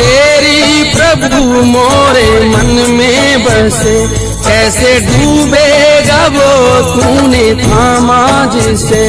तेरी प्रभु मोरे मन में बसे कैसे डूबेगा वो तूने थामा जिसे।